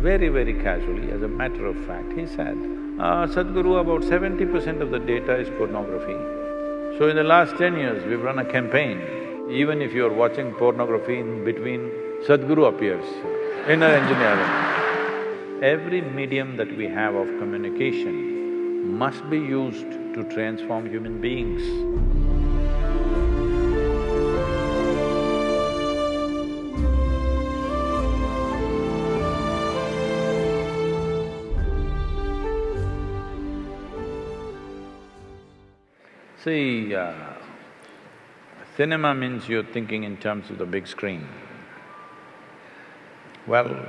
very, very casually, as a matter of fact, he said, uh, Sadhguru, about seventy percent of the data is pornography. So in the last ten years, we've run a campaign, even if you're watching pornography in between, Sadhguru appears, inner engineering. Every medium that we have of communication must be used to transform human beings. See, uh, cinema means you're thinking in terms of the big screen. Well,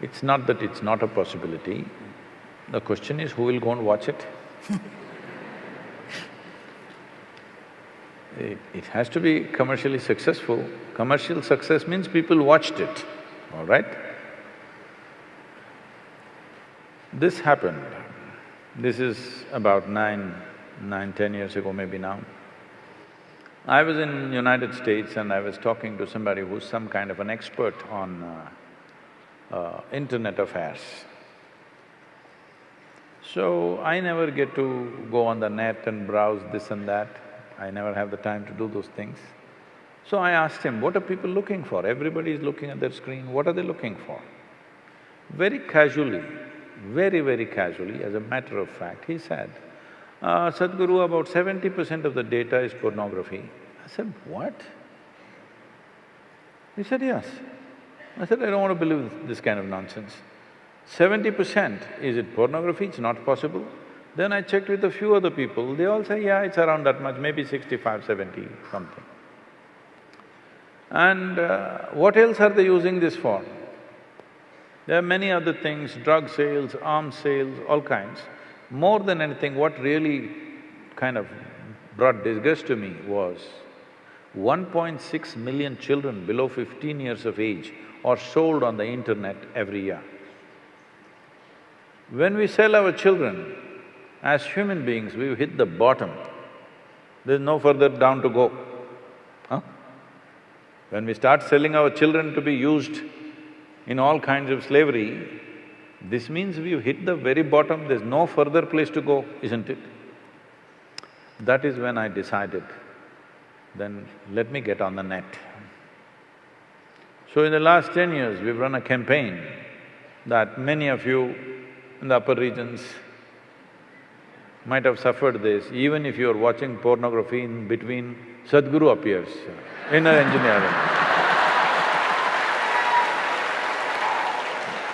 it's not that it's not a possibility, the question is who will go and watch it it, it has to be commercially successful. Commercial success means people watched it, all right? This happened, this is about nine, nine, ten years ago maybe now. I was in United States and I was talking to somebody who's some kind of an expert on uh, uh, internet affairs. So, I never get to go on the net and browse this and that, I never have the time to do those things. So I asked him, what are people looking for? Everybody is looking at their screen, what are they looking for? Very casually, very, very casually, as a matter of fact, he said, uh, Sadhguru, about seventy percent of the data is pornography. I said, what? He said, yes. I said, I don't want to believe this kind of nonsense. Seventy percent, is it pornography? It's not possible. Then I checked with a few other people, they all say, yeah, it's around that much, maybe 65, 70, something. And uh, what else are they using this for? There are many other things, drug sales, arms sales, all kinds. More than anything, what really kind of brought disgust to me was 1.6 million children below 15 years of age are sold on the internet every year. When we sell our children, as human beings, we've hit the bottom. There's no further down to go. Huh? When we start selling our children to be used in all kinds of slavery, this means we've hit the very bottom, there's no further place to go, isn't it? That is when I decided, then let me get on the net. So in the last ten years, we've run a campaign that many of you in the upper regions might have suffered this, even if you're watching pornography in between, Sadhguru appears, inner engineering.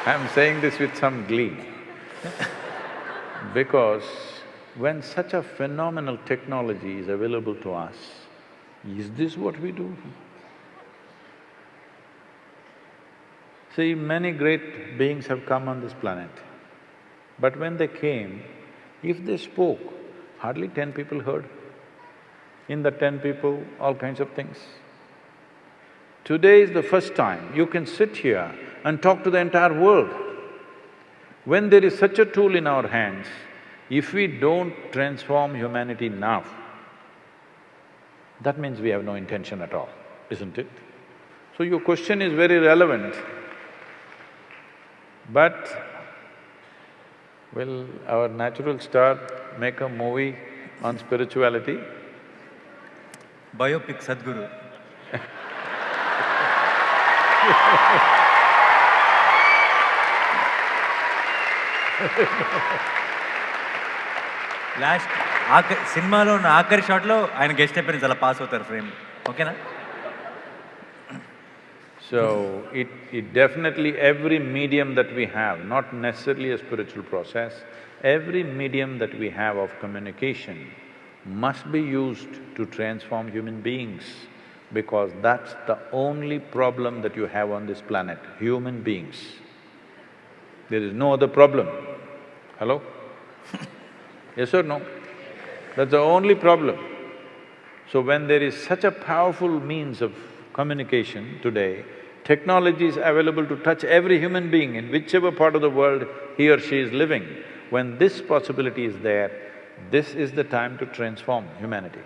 I'm saying this with some glee because when such a phenomenal technology is available to us, is this what we do? See, many great beings have come on this planet, but when they came, if they spoke, hardly ten people heard. In the ten people, all kinds of things. Today is the first time you can sit here and talk to the entire world. When there is such a tool in our hands, if we don't transform humanity now, that means we have no intention at all, isn't it? So your question is very relevant, but Will our natural star make a movie on spirituality? Biopic Sadhguru. Last ఆఖరి సినిమాలో ఉన్న ఆఖరి షాట్లో ఆయన guest appearance అలా pass అవుతారు frame ఓకేనా So, it, it definitely, every medium that we have, not necessarily a spiritual process, every medium that we have of communication must be used to transform human beings because that's the only problem that you have on this planet, human beings. There is no other problem. Hello? yes or no? That's the only problem. So when there is such a powerful means of communication today, Technology is available to touch every human being in whichever part of the world he or she is living. When this possibility is there, this is the time to transform humanity.